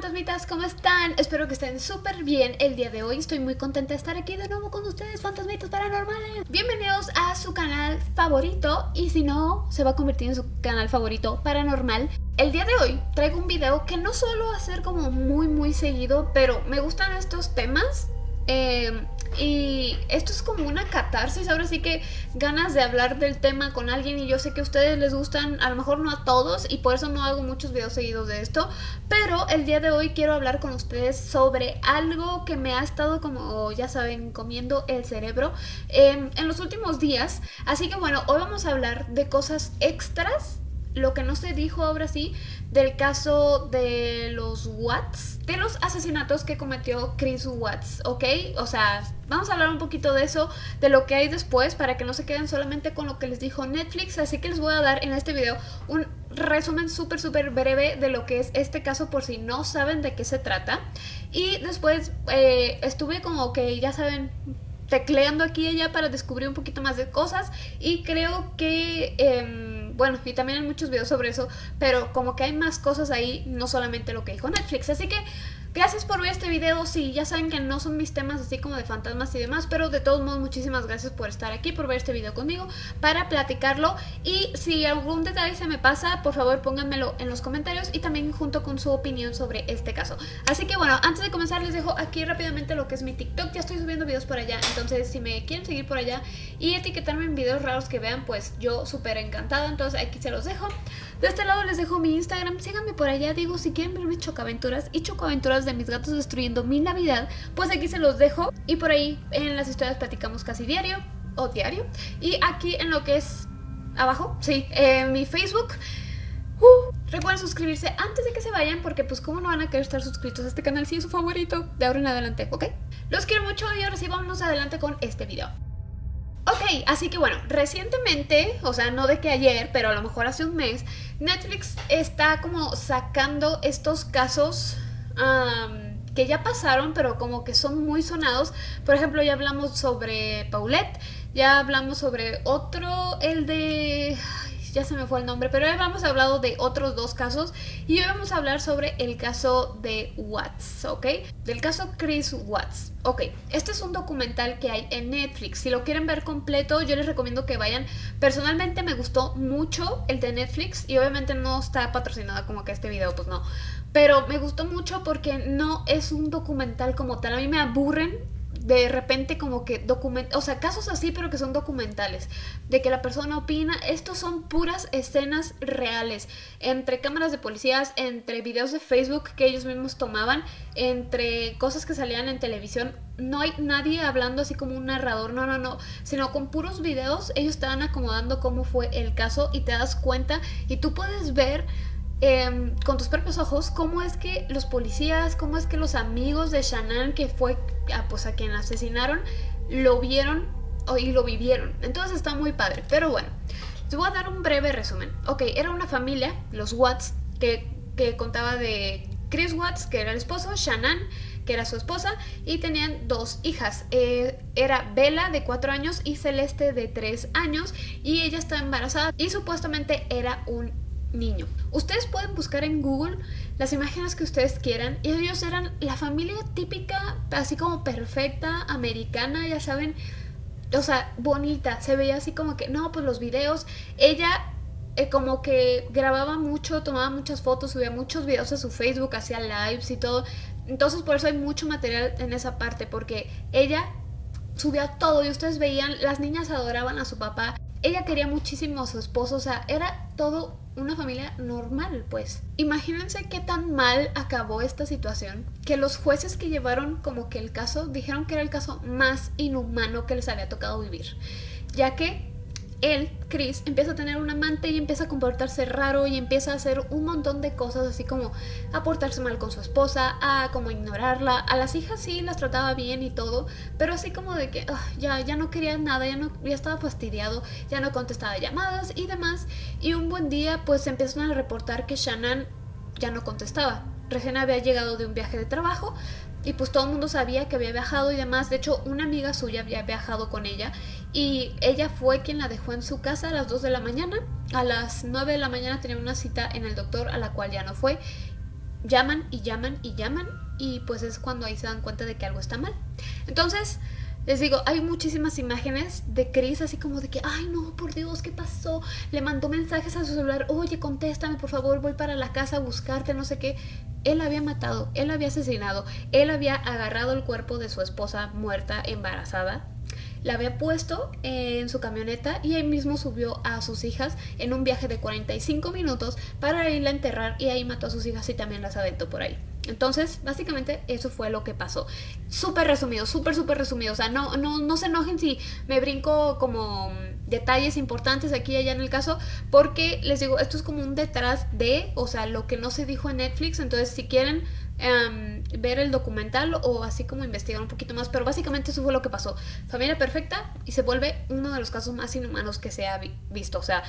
fantasmitas, ¿cómo están? Espero que estén súper bien el día de hoy. Estoy muy contenta de estar aquí de nuevo con ustedes, fantasmitas paranormales. Bienvenidos a su canal favorito y si no, se va a convertir en su canal favorito paranormal. El día de hoy traigo un video que no a ser como muy muy seguido, pero me gustan estos temas. Eh, y esto es como una catarsis, ahora sí que ganas de hablar del tema con alguien y yo sé que a ustedes les gustan, a lo mejor no a todos y por eso no hago muchos videos seguidos de esto, pero el día de hoy quiero hablar con ustedes sobre algo que me ha estado como ya saben comiendo el cerebro em, en los últimos días, así que bueno, hoy vamos a hablar de cosas extras lo que no se dijo ahora sí del caso de los Watts, de los asesinatos que cometió Chris Watts, ¿ok? O sea, vamos a hablar un poquito de eso, de lo que hay después, para que no se queden solamente con lo que les dijo Netflix, así que les voy a dar en este video un resumen súper súper breve de lo que es este caso por si no saben de qué se trata. Y después eh, estuve como que, ya saben, tecleando aquí y allá para descubrir un poquito más de cosas y creo que... Em, bueno, y también hay muchos videos sobre eso, pero como que hay más cosas ahí, no solamente lo que dijo Netflix. Así que Gracias por ver este video, sí, ya saben que no son mis temas así como de fantasmas y demás, pero de todos modos muchísimas gracias por estar aquí, por ver este video conmigo, para platicarlo y si algún detalle se me pasa, por favor pónganmelo en los comentarios y también junto con su opinión sobre este caso. Así que bueno, antes de comenzar les dejo aquí rápidamente lo que es mi TikTok, ya estoy subiendo videos por allá, entonces si me quieren seguir por allá y etiquetarme en videos raros que vean, pues yo súper encantada, entonces aquí se los dejo. De este lado les dejo mi Instagram, síganme por allá, digo, si quieren ver mis chocaventuras y chocaventuras de mis gatos destruyendo mi Navidad, pues aquí se los dejo. Y por ahí en las historias platicamos casi diario o diario. Y aquí en lo que es abajo, sí, en mi Facebook... Uh, recuerden suscribirse antes de que se vayan porque pues como no van a querer estar suscritos a este canal si es su favorito de ahora en adelante, ¿ok? Los quiero mucho y ahora sí vámonos adelante con este video. Ok, así que bueno, recientemente, o sea, no de que ayer, pero a lo mejor hace un mes, Netflix está como sacando estos casos que ya pasaron, pero como que son muy sonados. Por ejemplo, ya hablamos sobre Paulette, ya hablamos sobre otro, el de ya se me fue el nombre, pero ya hemos hablado de otros dos casos y hoy vamos a hablar sobre el caso de Watts, ¿ok? Del caso Chris Watts. Ok, este es un documental que hay en Netflix. Si lo quieren ver completo, yo les recomiendo que vayan. Personalmente me gustó mucho el de Netflix y obviamente no está patrocinado como que este video, pues no. Pero me gustó mucho porque no es un documental como tal. A mí me aburren de repente como que document o sea, casos así pero que son documentales, de que la persona opina, estos son puras escenas reales, entre cámaras de policías, entre videos de Facebook que ellos mismos tomaban, entre cosas que salían en televisión, no hay nadie hablando así como un narrador, no, no, no, sino con puros videos, ellos te van acomodando cómo fue el caso y te das cuenta y tú puedes ver Em, con tus propios ojos cómo es que los policías, cómo es que los amigos de Shannon, que fue a, pues, a quien asesinaron, lo vieron y lo vivieron. Entonces está muy padre. Pero bueno, te voy a dar un breve resumen. Ok, era una familia, los Watts, que, que contaba de Chris Watts, que era el esposo, Shannon, que era su esposa, y tenían dos hijas. Eh, era Bella, de 4 años, y Celeste, de 3 años, y ella estaba embarazada, y supuestamente era un niño. Ustedes pueden buscar en Google las imágenes que ustedes quieran. Y ellos eran la familia típica, así como perfecta, americana, ya saben, o sea, bonita, se veía así como que, no, pues los videos, ella eh, como que grababa mucho, tomaba muchas fotos, subía muchos videos a su Facebook, hacía lives y todo, entonces por eso hay mucho material en esa parte, porque ella subía todo y ustedes veían, las niñas adoraban a su papá, ella quería muchísimo a su esposo, o sea, era todo una familia normal, pues. Imagínense qué tan mal acabó esta situación, que los jueces que llevaron como que el caso dijeron que era el caso más inhumano que les había tocado vivir, ya que él, Chris, empieza a tener un amante y empieza a comportarse raro y empieza a hacer un montón de cosas así como a portarse mal con su esposa, a como ignorarla, a las hijas sí las trataba bien y todo, pero así como de que ah, ya, ya no quería nada, ya, no, ya estaba fastidiado, ya no contestaba llamadas y demás y un buen día pues empiezan a reportar que Shannon ya no contestaba. Recién había llegado de un viaje de trabajo, y pues todo el mundo sabía que había viajado y demás. De hecho, una amiga suya había viajado con ella y ella fue quien la dejó en su casa a las 2 de la mañana. A las 9 de la mañana tenía una cita en el doctor a la cual ya no fue. llaman y llaman y llaman y pues es cuando ahí se dan cuenta de que algo está mal. Entonces, les digo, hay muchísimas imágenes de Chris así como de que, ay no, por Dios, ¿qué pasó? Le mandó mensajes a su celular, oye, contéstame, por favor, voy para la casa a buscarte, no sé qué. Él había matado, él había asesinado, él había agarrado el cuerpo de su esposa muerta, embarazada, la había puesto en su camioneta y ahí mismo subió a sus hijas en un viaje de 45 minutos para irla a enterrar y ahí mató a sus hijas y también las aventó por ahí. Entonces, básicamente eso fue lo que pasó. Súper resumido, súper, súper resumido. O sea, no, no, no se enojen si me brinco como detalles importantes aquí y allá en el caso, porque les digo, esto es como un detrás de, o sea, lo que no se dijo en Netflix. Entonces, si quieren em, ver el documental o así como investigar un poquito más, pero básicamente eso fue lo que pasó. Familia perfecta y se vuelve uno de los casos más inhumanos que se ha visto. O sea,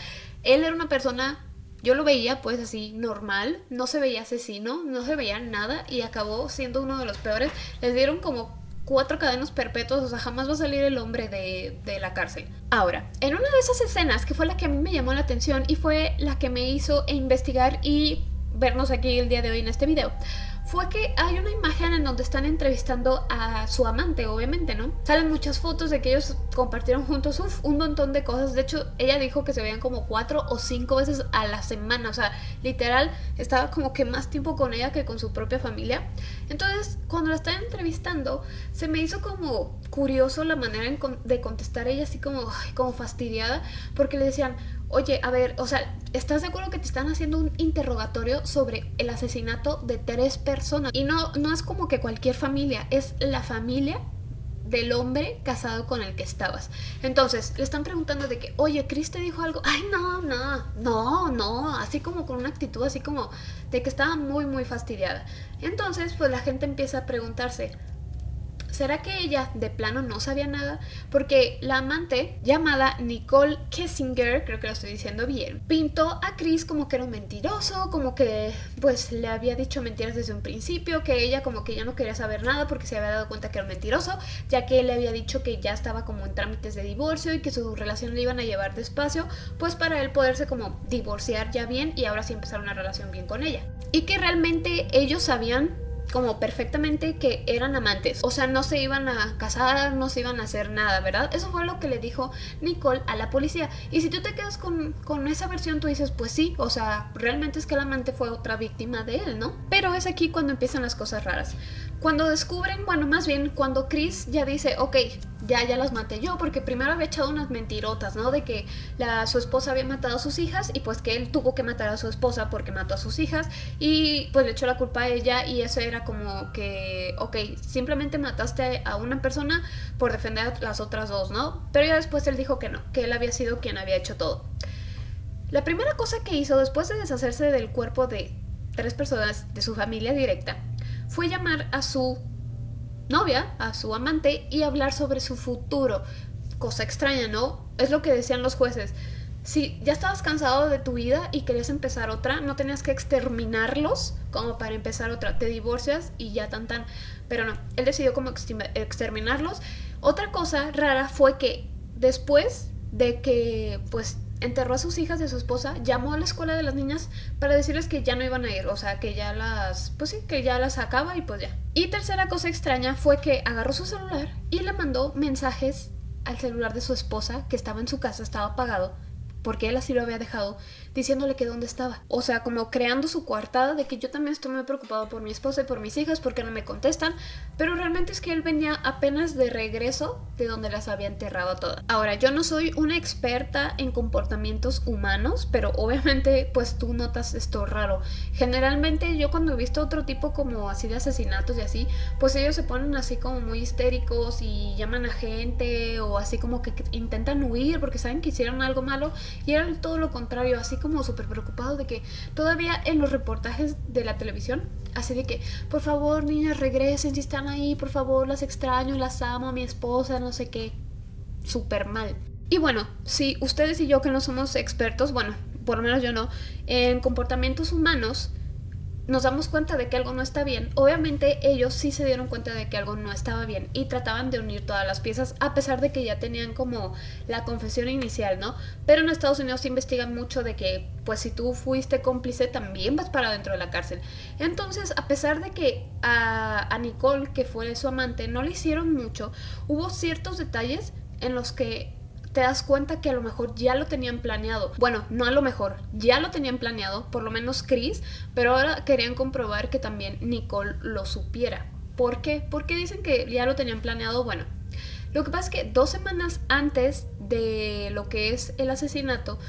él era una persona yo lo veía pues así normal, no se veía asesino, no se veía nada y acabó siendo uno de los peores. Les dieron como cuatro cadenas perpetuas, o sea, jamás va a salir el hombre de, de, la cárcel. Ahora, en una de esas escenas, que fue la que a mí me llamó la atención y fue la que me hizo investigar y vernos aquí el día de hoy en este video, fue que hay una imagen en donde están entrevistando a su amante, obviamente, ¿no? Salen muchas fotos de que ellos compartieron juntos un montón de cosas. De hecho, ella dijo que se veían como cuatro o cinco veces a la semana. O sea, literal, estaba como que más tiempo con ella que con su propia familia. Entonces, cuando la estaban entrevistando, se me hizo como curioso la manera de contestar ella, así como, como fastidiada, porque le decían, oye, a ver, o sea, ¿estás de acuerdo que te están haciendo un interrogatorio sobre el asesinato de tres personas? Y no, no es como que cualquier familia, es la familia del hombre casado con el que estabas. Entonces, le están preguntando de que, oye, Chris te dijo algo. Ay, no, no, no, no. Así como con una actitud así como de que estaba muy, muy fastidiada. Entonces, pues la gente empieza a preguntarse, ¿Será que ella de plano no sabía nada? Porque la amante, llamada Nicole Kessinger, creo que lo estoy diciendo bien, pintó a Chris como que era un mentiroso, como que pues le había dicho mentiras desde un principio, que ella como que ya no quería saber nada porque se había dado cuenta que era un mentiroso, ya que él le había dicho que ya estaba como en trámites de divorcio y que su relación le iban a llevar despacio, pues para él poderse como divorciar ya bien y ahora sí empezar una relación bien con ella. Y que realmente ellos sabían como perfectamente que eran amantes. O sea, no se iban a casar, no se iban a hacer nada, ¿verdad? Eso fue lo que le dijo Nicole a la policía. Y si tú te quedas con, con esa versión, tú dices, pues sí, o sea, realmente es que el amante fue otra víctima de él, ¿no? Pero es aquí cuando empiezan las cosas raras. Cuando descubren, bueno, más bien cuando Chris ya dice, ok, ya, ya las maté yo, porque primero había echado unas mentirotas, ¿no? De que su esposa había matado a sus hijas y pues que él tuvo que matar a su esposa porque mató a sus hijas y pues le echó la culpa a ella y eso era como que, ok, simplemente mataste a una persona por defender a las otras dos, ¿no? Pero ya después él dijo que no, que él había sido quien había hecho todo. La primera cosa que hizo después de deshacerse del cuerpo de tres personas de su familia directa fue llamar a su novia, a su amante, y hablar sobre su futuro. Cosa extraña, ¿no? Es lo que decían los jueces. Si ya estabas cansado de tu vida y querías empezar otra, no tenías que exterminarlos como para empezar otra. Te divorcias y ya tan tan. Pero no, él decidió como exterminarlos. Otra cosa rara fue que después de que pues enterró a sus hijas de su esposa, llamó a la escuela de las niñas para decirles que ya no iban a ir, o sea, que ya las, pues sí, que ya las sacaba y pues ya. Y tercera cosa extraña fue que agarró su celular y le mandó mensajes al celular de su esposa, que estaba en su casa, estaba apagado, porque él así lo había dejado, diciéndole que dónde estaba. O sea, como creando su coartada de que yo también estoy muy preocupado por mi esposa y por mis hijas porque no me contestan, pero realmente es que él venía apenas de regreso de donde las había enterrado todas. Ahora, yo no soy una experta en comportamientos humanos, pero obviamente pues tú notas esto raro. Generalmente yo cuando he visto otro tipo como así de asesinatos y así, pues ellos se ponen así como muy histéricos y llaman a gente o así como que intentan huir porque saben que hicieron algo malo y era todo lo contrario, así como súper preocupado de que todavía en los reportajes de la televisión, así de que, por favor, niñas, regresen si están ahí, por favor, las extraño, las amo, mi esposa, no sé qué, súper mal. Y bueno, si ustedes y yo que no somos expertos, bueno, por lo menos yo no, en comportamientos humanos, nos damos cuenta de que algo no está bien, obviamente ellos sí se dieron cuenta de que algo no estaba bien y trataban de unir todas las piezas a pesar de que ya tenían como la confesión inicial, ¿no? Pero en Estados Unidos investigan mucho de que pues si tú fuiste cómplice también vas para dentro de la cárcel. Entonces, a pesar de que a, a Nicole, que fue su amante, no le hicieron mucho, hubo ciertos detalles en los que te das cuenta que a lo mejor ya lo tenían planeado. Bueno, no a lo mejor, ya lo tenían planeado, por lo menos Chris, pero ahora querían comprobar que también Nicole lo supiera. ¿Por qué? Porque dicen que ya lo tenían planeado, bueno. Lo que pasa es que dos semanas antes de lo que es el asesinato,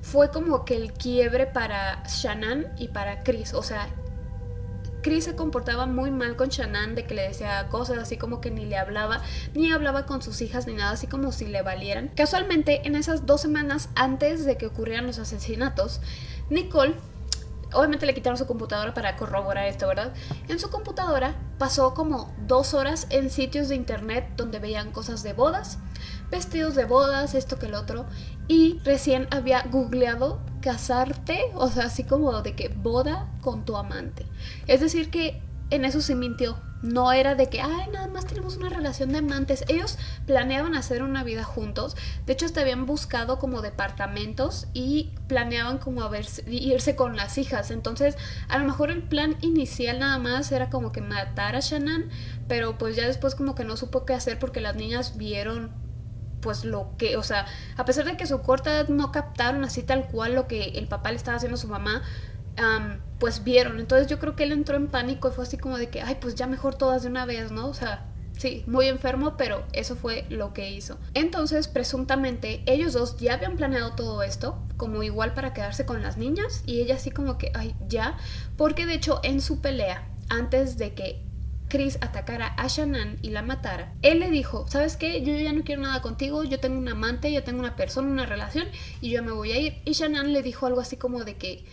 fue como que el quiebre para Shannon y para Chris. O sea, Chris se comportaba muy mal con Shannon, de que le decía cosas así como que ni le hablaba, ni hablaba con sus hijas ni nada, así como si le valieran. Casualmente, en esas dos semanas antes de que ocurrieran los asesinatos, Nicole obviamente le quitaron su computadora para corroborar esto, ¿verdad? En su computadora pasó como dos horas en sitios de internet donde veían cosas de bodas, vestidos de bodas, esto que el otro, y recién había googleado casarte, o sea, así como de que boda con tu amante. Es decir, que en eso se mintió. No era de que, ay, nada más tenemos una relación de amantes. Ellos planeaban hacer una vida juntos. De hecho, hasta habían buscado como departamentos y planeaban como irse con las hijas. Entonces, a lo mejor el plan inicial nada más era como que matar a Shannon, pero pues ya después como que no supo qué hacer porque las niñas vieron pues lo que, o sea, a pesar de que su corta edad no captaron así tal cual lo que el papá le estaba haciendo a su mamá, pues vieron. Entonces yo creo que él entró en pánico y fue así como de que, ay, pues ya mejor todas de una vez, ¿no? O sea, sí, muy enfermo, pero eso fue lo que hizo. Entonces, presuntamente, ellos dos ya habían planeado todo esto, como igual para quedarse con las niñas, y ella así como que, ay, ya, porque de hecho en su pelea, antes de que Chris atacara a Shannon y la matara, él le dijo, ¿sabes qué? Yo ya no quiero nada contigo, yo tengo un amante, yo tengo una persona, una relación y yo me voy a ir. Y Shannon le dijo algo así como de que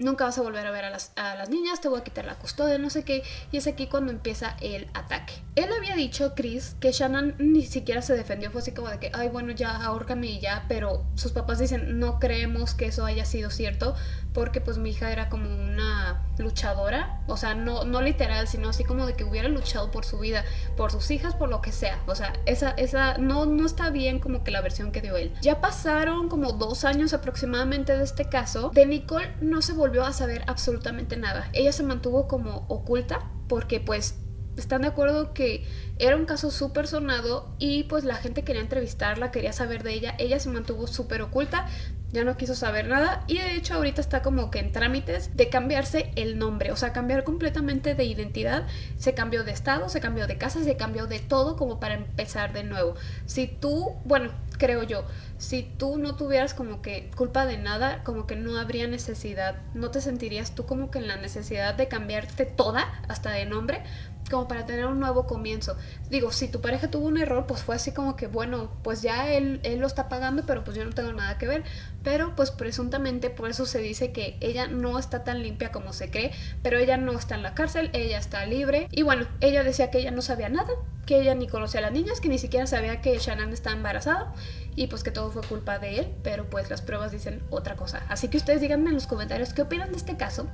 nunca vas a volver a ver a las, a las, niñas, te voy a quitar la custodia, no sé qué. Y es aquí cuando empieza el ataque. Él había dicho, Chris, que Shannon ni siquiera se defendió, fue así como de que, ay, bueno, ya, ahórcame y ya, pero sus papás dicen, no creemos que eso haya sido cierto, porque pues mi hija era como una luchadora, o sea, no, no literal, sino así como de que hubiera luchado por su vida, por sus hijas, por lo que sea, o sea, esa, esa, no, no está bien como que la versión que dio él. Ya pasaron como dos años aproximadamente de este caso, de Nicole no se volvió a saber absolutamente nada, ella se mantuvo como oculta, porque pues están de acuerdo que era un caso súper sonado y pues la gente quería entrevistarla, quería saber de ella. Ella se mantuvo súper oculta, ya no quiso saber nada y de hecho ahorita está como que en trámites de cambiarse el nombre, o sea, cambiar completamente de identidad. Se cambió de estado, se cambió de casa, se cambió de todo como para empezar de nuevo. Si tú, bueno, creo yo, si tú no tuvieras como que culpa de nada, como que no habría necesidad, no te sentirías tú como que en la necesidad de cambiarte toda, hasta de nombre, como para tener un nuevo comienzo. Digo, si tu pareja tuvo un error, pues fue así como que, bueno, pues ya él, él lo está pagando, pero pues yo no tengo nada que ver. Pero pues presuntamente por eso se dice que ella no está tan limpia como se cree, pero ella no está en la cárcel, ella está libre. Y bueno, ella decía que ella no sabía nada, que ella ni conocía a las niñas, que ni siquiera sabía que Shannon está embarazada y pues que todo fue culpa de él, pero pues las pruebas dicen otra cosa. Así que ustedes díganme en los comentarios qué opinan de este caso.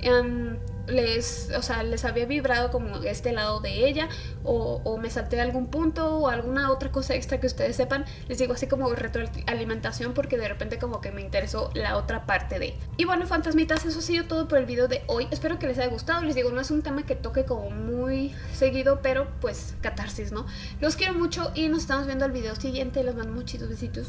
Em, les, o sea, les había vibrado como este lado de ella o, me salté algún punto o alguna otra cosa extra que ustedes sepan. Les digo así como retroalimentación porque de repente como que me interesó la otra parte de. Y bueno, fantasmitas, eso ha sido todo por el video de hoy. Espero que les haya gustado. Les digo, no es un tema que toque como muy seguido, pero pues catarsis, ¿no? Los quiero mucho y nos estamos viendo el video siguiente. Les mando muchitos besitos.